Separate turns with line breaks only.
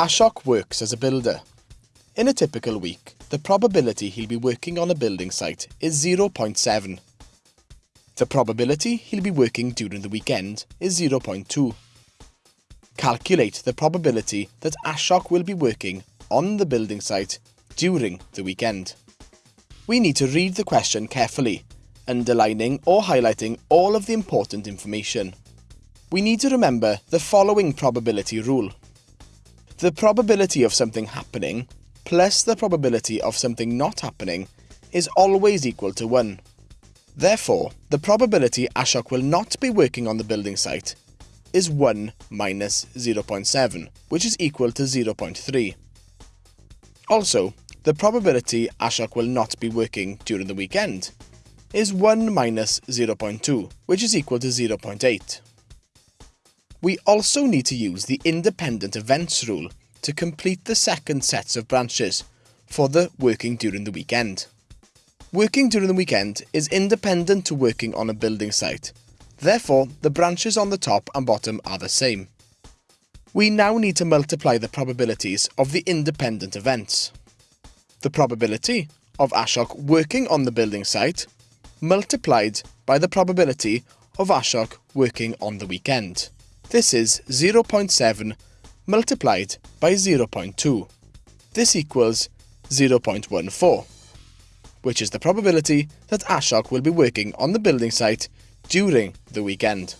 Ashok works as a builder. In a typical week, the probability he'll be working on a building site is 0.7. The probability he'll be working during the weekend is 0.2. Calculate the probability that Ashok will be working on the building site during the weekend. We need to read the question carefully, underlining or highlighting all of the important information. We need to remember the following probability rule. The probability of something happening plus the probability of something not happening is always equal to 1. Therefore, the probability Ashok will not be working on the building site is 1 minus 0.7, which is equal to 0.3. Also, the probability Ashok will not be working during the weekend is 1 minus 0.2, which is equal to 0.8. We also need to use the independent events rule to complete the second sets of branches for the working during the weekend. Working during the weekend is independent to working on a building site, therefore the branches on the top and bottom are the same. We now need to multiply the probabilities of the independent events. The probability of Ashok working on the building site multiplied by the probability of Ashok working on the weekend. This is 0.7 multiplied by 0.2. This equals 0.14, which is the probability that Ashok will be working on the building site during the weekend.